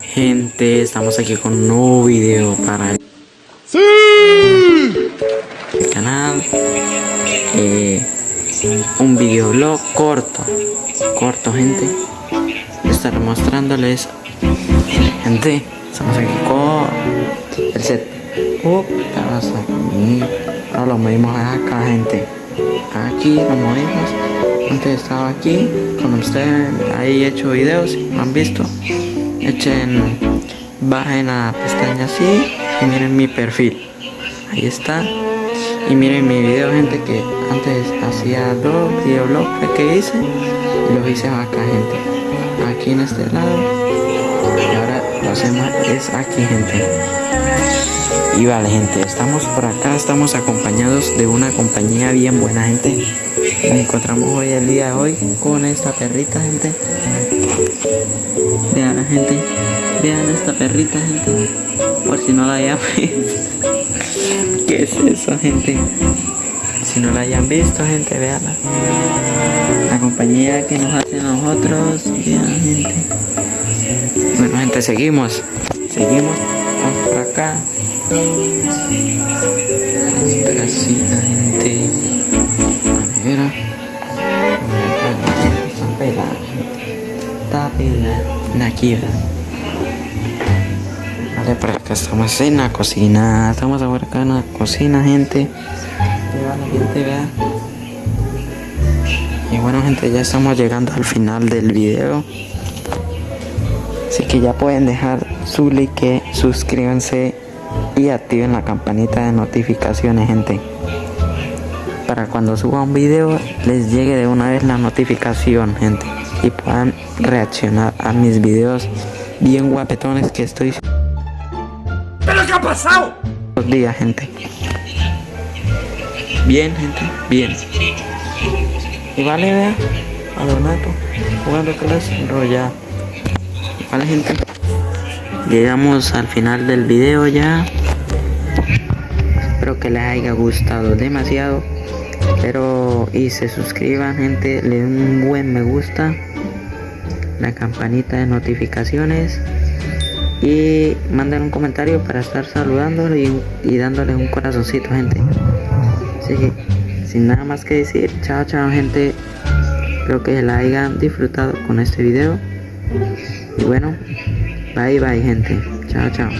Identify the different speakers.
Speaker 1: Gente, estamos aquí con un nuevo video para el canal. Eh, un videoblog corto, corto, gente. Estaré mostrándoles, gente. Estamos aquí con el set. Uh. Ahora lo movimos acá, gente. Aquí lo movimos. Antes estaba aquí con ustedes. Ahí he hecho videos, ¿lo han visto? Echen bajen a pestaña así y miren mi perfil. Ahí está. Y miren mi video gente que antes hacía dos videoblogs que hice y los hice acá gente. Aquí en este lado. Y ahora lo hacemos es aquí gente. Y vale gente estamos por acá. Estamos acompañados de una compañía bien buena gente. Nos encontramos hoy el día de hoy con esta perrita gente Vean la gente, vean esta perrita gente, por si no la hayan visto. ¿Qué es eso gente? Si no la hayan visto gente, veanla. La compañía que nos hace nosotros, vean gente. Bueno gente, seguimos, seguimos, vamos por acá. Esta aquí vale por acá estamos en la cocina estamos ahora en la cocina gente. Y bueno gente ya estamos llegando al final del video. Así que ya pueden dejar su like suscríbanse y activen la campanita de notificaciones gente. Para cuando suba un video les llegue de una vez la notificación gente y puedan reaccionar a mis videos bien guapetones que estoy
Speaker 2: ¿Pero qué ha pasado?
Speaker 1: Los días, gente. Bien, gente, bien. Y vale, vea, a Donato, jugando clase enrollado. Vale, gente. Llegamos al final del video ya. Espero que les haya gustado demasiado. Pero y se suscriban, gente, le den un buen me gusta la campanita de notificaciones y manden un comentario para estar saludándole y, y dándole un corazoncito gente. Así que sin nada más que decir chao chao gente. Espero que la hayan disfrutado con este video. Y bueno bye bye gente. Chao chao